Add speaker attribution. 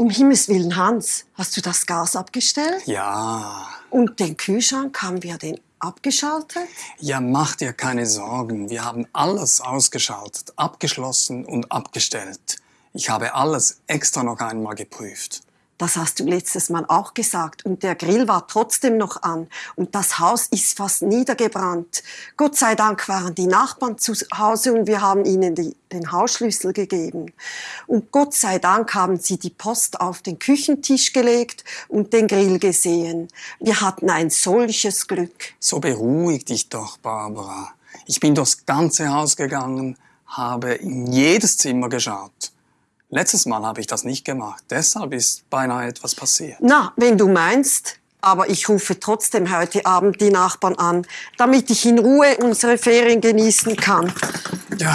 Speaker 1: Um Himmels Willen, Hans, hast du das Gas abgestellt?
Speaker 2: Ja.
Speaker 1: Und den Kühlschrank haben wir den abgeschaltet?
Speaker 2: Ja, mach dir keine Sorgen. Wir haben alles ausgeschaltet, abgeschlossen und abgestellt. Ich habe alles extra noch einmal geprüft.
Speaker 1: Das hast du letztes Mal auch gesagt. Und der Grill war trotzdem noch an. Und das Haus ist fast niedergebrannt. Gott sei Dank waren die Nachbarn zu Hause und wir haben ihnen die, den Hausschlüssel gegeben. Und Gott sei Dank haben sie die Post auf den Küchentisch gelegt und den Grill gesehen. Wir hatten ein solches Glück.
Speaker 2: So beruhig dich doch, Barbara. Ich bin durchs ganze Haus gegangen, habe in jedes Zimmer geschaut. Letztes Mal habe ich das nicht gemacht. Deshalb ist beinahe etwas passiert.
Speaker 1: Na, wenn du meinst. Aber ich rufe trotzdem heute Abend die Nachbarn an, damit ich in Ruhe unsere Ferien genießen kann.
Speaker 2: Ja,